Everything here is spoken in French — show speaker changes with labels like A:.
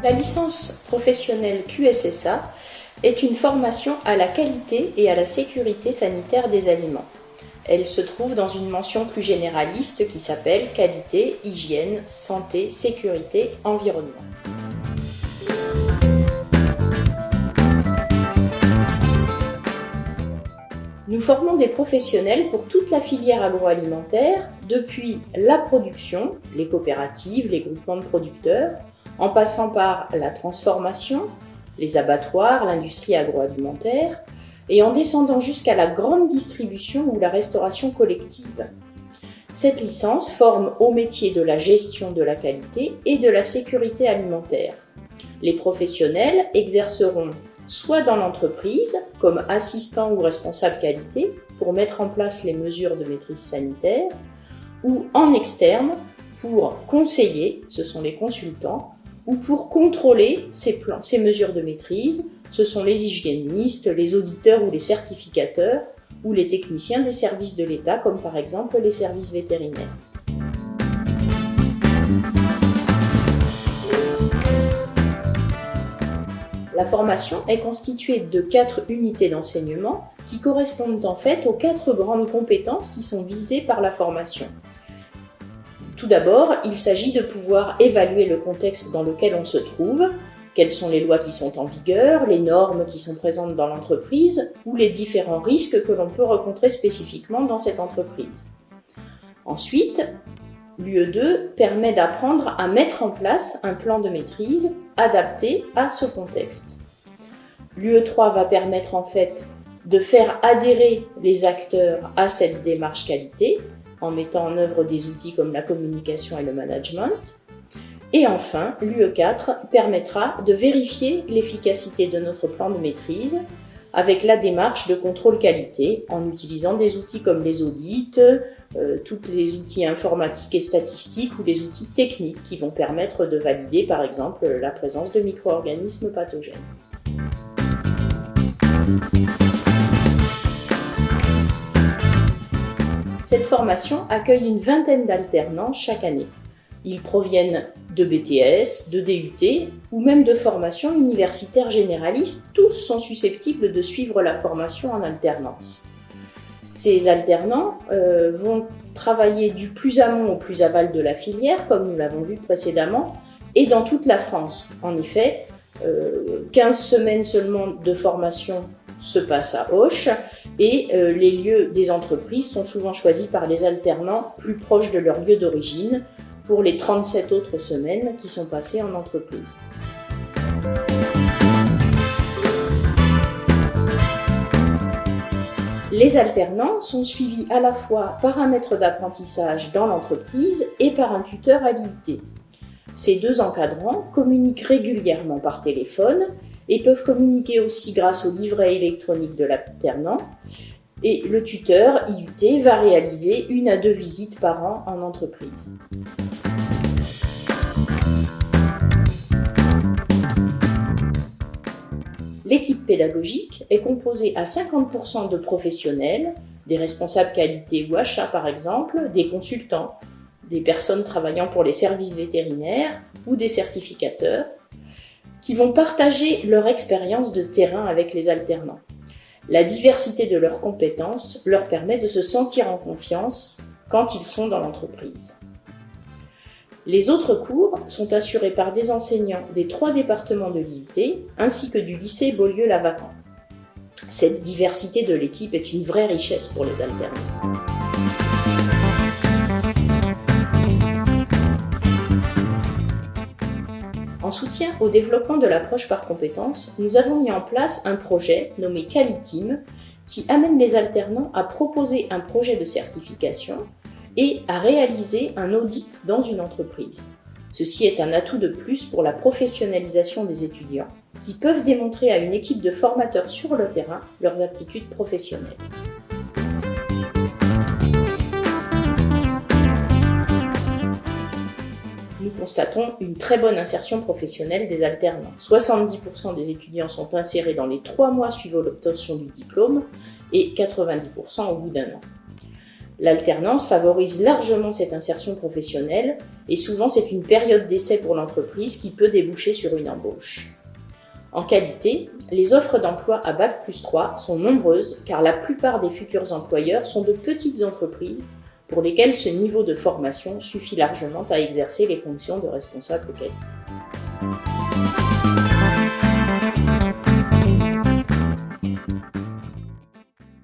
A: La licence professionnelle QSSA est une formation à la qualité et à la sécurité sanitaire des aliments. Elle se trouve dans une mention plus généraliste qui s'appelle Qualité, hygiène, santé, sécurité, environnement. Nous formons des professionnels pour toute la filière agroalimentaire, depuis la production, les coopératives, les groupements de producteurs, en passant par la transformation, les abattoirs, l'industrie agroalimentaire, et en descendant jusqu'à la grande distribution ou la restauration collective. Cette licence forme au métier de la gestion de la qualité et de la sécurité alimentaire. Les professionnels exerceront soit dans l'entreprise comme assistant ou responsable qualité pour mettre en place les mesures de maîtrise sanitaire, ou en externe pour conseiller, ce sont les consultants, ou pour contrôler ces, plans, ces mesures de maîtrise, ce sont les hygiénistes, les auditeurs ou les certificateurs, ou les techniciens des services de l'État, comme par exemple les services vétérinaires. La formation est constituée de quatre unités d'enseignement qui correspondent en fait aux quatre grandes compétences qui sont visées par la formation. Tout d'abord, il s'agit de pouvoir évaluer le contexte dans lequel on se trouve, quelles sont les lois qui sont en vigueur, les normes qui sont présentes dans l'entreprise ou les différents risques que l'on peut rencontrer spécifiquement dans cette entreprise. Ensuite, l'UE2 permet d'apprendre à mettre en place un plan de maîtrise adapté à ce contexte. L'UE3 va permettre en fait de faire adhérer les acteurs à cette démarche qualité en mettant en œuvre des outils comme la communication et le management. Et enfin, l'UE4 permettra de vérifier l'efficacité de notre plan de maîtrise avec la démarche de contrôle qualité en utilisant des outils comme les audits, euh, tous les outils informatiques et statistiques ou les outils techniques qui vont permettre de valider par exemple la présence de micro-organismes pathogènes. Cette formation accueille une vingtaine d'alternants chaque année. Ils proviennent de BTS, de DUT ou même de formations universitaires généralistes. Tous sont susceptibles de suivre la formation en alternance. Ces alternants euh, vont travailler du plus amont au plus aval de la filière, comme nous l'avons vu précédemment, et dans toute la France. En effet, 15 euh, semaines seulement de formation se passe à Auch et euh, les lieux des entreprises sont souvent choisis par les alternants plus proches de leur lieu d'origine pour les 37 autres semaines qui sont passées en entreprise. Les alternants sont suivis à la fois par un maître d'apprentissage dans l'entreprise et par un tuteur à l'IUT. Ces deux encadrants communiquent régulièrement par téléphone et peuvent communiquer aussi grâce au livret électronique de l'alternant. Et le tuteur IUT va réaliser une à deux visites par an en entreprise. L'équipe pédagogique est composée à 50% de professionnels, des responsables qualité ou achat par exemple, des consultants, des personnes travaillant pour les services vétérinaires ou des certificateurs, qui vont partager leur expérience de terrain avec les alternants. La diversité de leurs compétences leur permet de se sentir en confiance quand ils sont dans l'entreprise. Les autres cours sont assurés par des enseignants des trois départements de l'IUT ainsi que du lycée Beaulieu-Lavacan. Cette diversité de l'équipe est une vraie richesse pour les alternants. En soutien au développement de l'approche par compétences, nous avons mis en place un projet nommé Qualitim qui amène les alternants à proposer un projet de certification et à réaliser un audit dans une entreprise. Ceci est un atout de plus pour la professionnalisation des étudiants qui peuvent démontrer à une équipe de formateurs sur le terrain leurs aptitudes professionnelles. Constatons une très bonne insertion professionnelle des alternants. 70% des étudiants sont insérés dans les trois mois suivant l'obtention du diplôme et 90% au bout d'un an. L'alternance favorise largement cette insertion professionnelle et souvent c'est une période d'essai pour l'entreprise qui peut déboucher sur une embauche. En qualité, les offres d'emploi à Bac plus 3 sont nombreuses car la plupart des futurs employeurs sont de petites entreprises pour lesquelles ce niveau de formation suffit largement à exercer les fonctions de responsable qualité.